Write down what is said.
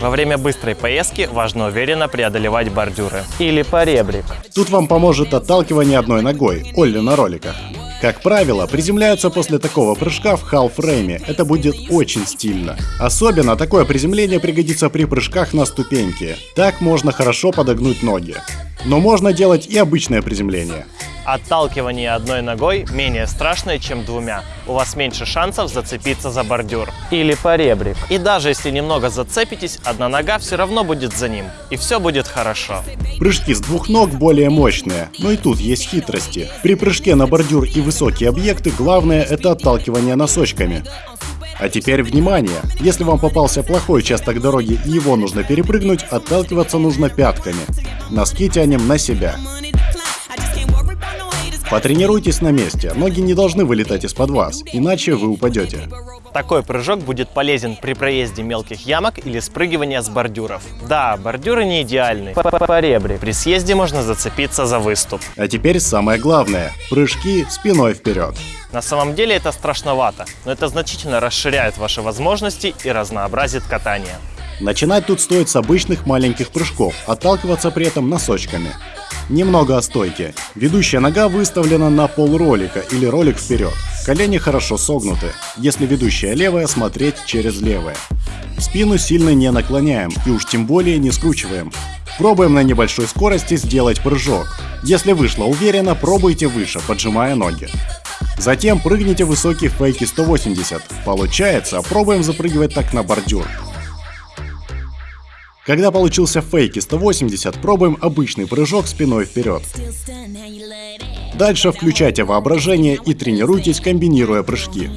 Во время быстрой поездки важно уверенно преодолевать бордюры. Или поребрик. Тут вам поможет отталкивание одной ногой, Олли на роликах. Как правило, приземляются после такого прыжка в халфрейме. Это будет очень стильно. Особенно такое приземление пригодится при прыжках на ступеньки. Так можно хорошо подогнуть ноги. Но можно делать и обычное приземление. Отталкивание одной ногой менее страшное, чем двумя. У вас меньше шансов зацепиться за бордюр. Или поребрик. И даже если немного зацепитесь, одна нога все равно будет за ним. И все будет хорошо. Прыжки с двух ног более мощные, но и тут есть хитрости. При прыжке на бордюр и высокие объекты главное это отталкивание носочками. А теперь внимание! Если вам попался плохой участок дороги и его нужно перепрыгнуть, отталкиваться нужно пятками. Носки тянем на себя. Потренируйтесь на месте, ноги не должны вылетать из-под вас, иначе вы упадете. Такой прыжок будет полезен при проезде мелких ямок или спрыгивании с бордюров. Да, бордюры не идеальны. Поребрик. При съезде можно зацепиться за выступ. А теперь самое главное – прыжки спиной вперед. На самом деле это страшновато, но это значительно расширяет ваши возможности и разнообразит катание. Начинать тут стоит с обычных маленьких прыжков, отталкиваться при этом носочками. Немного о стойке. Ведущая нога выставлена на пол ролика или ролик вперед. Колени хорошо согнуты. Если ведущая левая, смотреть через левое. Спину сильно не наклоняем и уж тем более не скручиваем. Пробуем на небольшой скорости сделать прыжок. Если вышло уверенно, пробуйте выше, поджимая ноги. Затем прыгните высокий фейки 180. Получается, пробуем запрыгивать так на бордюр. Когда получился фейки 180, пробуем обычный прыжок спиной вперед. Дальше включайте воображение и тренируйтесь, комбинируя прыжки.